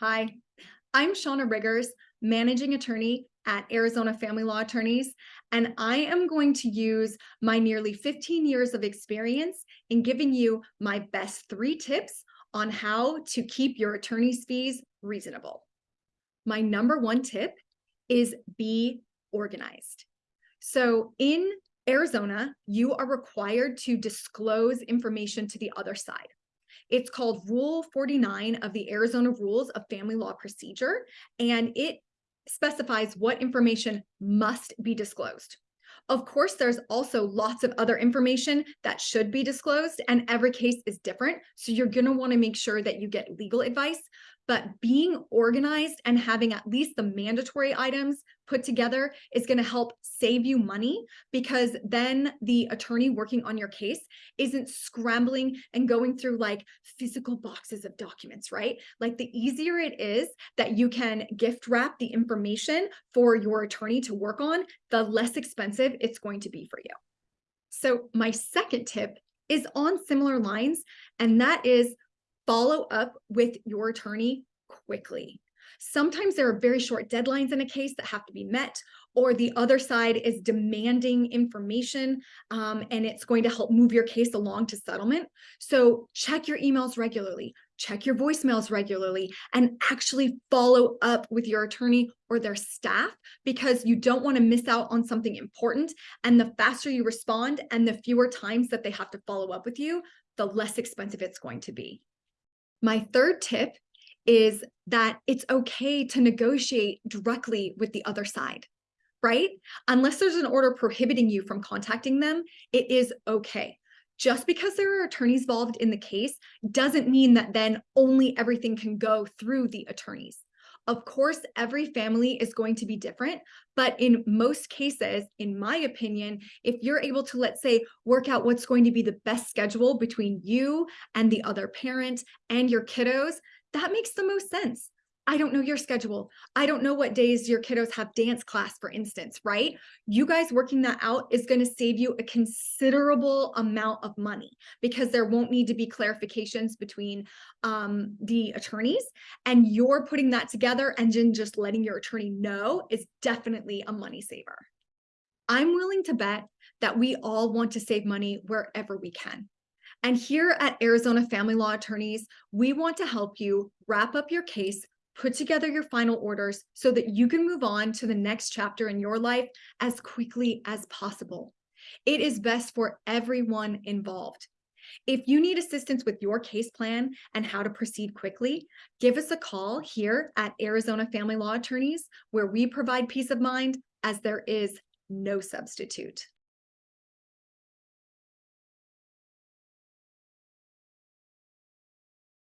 Hi, I'm Shauna Riggers, managing attorney at Arizona Family Law Attorneys, and I am going to use my nearly 15 years of experience in giving you my best three tips on how to keep your attorney's fees reasonable. My number one tip is be organized. So in Arizona, you are required to disclose information to the other side. It's called Rule 49 of the Arizona Rules of Family Law Procedure, and it specifies what information must be disclosed. Of course, there's also lots of other information that should be disclosed and every case is different. So you're gonna wanna make sure that you get legal advice, but being organized and having at least the mandatory items put together is going to help save you money because then the attorney working on your case isn't scrambling and going through like physical boxes of documents, right? Like the easier it is that you can gift wrap the information for your attorney to work on, the less expensive it's going to be for you. So my second tip is on similar lines, and that is follow up with your attorney quickly. Sometimes there are very short deadlines in a case that have to be met, or the other side is demanding information um, and it's going to help move your case along to settlement. So check your emails regularly, check your voicemails regularly, and actually follow up with your attorney or their staff because you don't want to miss out on something important. And the faster you respond and the fewer times that they have to follow up with you, the less expensive it's going to be. My third tip is that it's okay to negotiate directly with the other side, right? Unless there's an order prohibiting you from contacting them, it is okay. Just because there are attorneys involved in the case doesn't mean that then only everything can go through the attorneys. Of course, every family is going to be different, but in most cases, in my opinion, if you're able to, let's say, work out what's going to be the best schedule between you and the other parent and your kiddos, that makes the most sense. I don't know your schedule. I don't know what days your kiddos have dance class, for instance, right? You guys working that out is going to save you a considerable amount of money because there won't need to be clarifications between um, the attorneys and you're putting that together and then just letting your attorney know is definitely a money saver. I'm willing to bet that we all want to save money wherever we can. And here at Arizona Family Law Attorneys, we want to help you wrap up your case put together your final orders so that you can move on to the next chapter in your life as quickly as possible. It is best for everyone involved. If you need assistance with your case plan and how to proceed quickly, give us a call here at Arizona Family Law Attorneys, where we provide peace of mind as there is no substitute.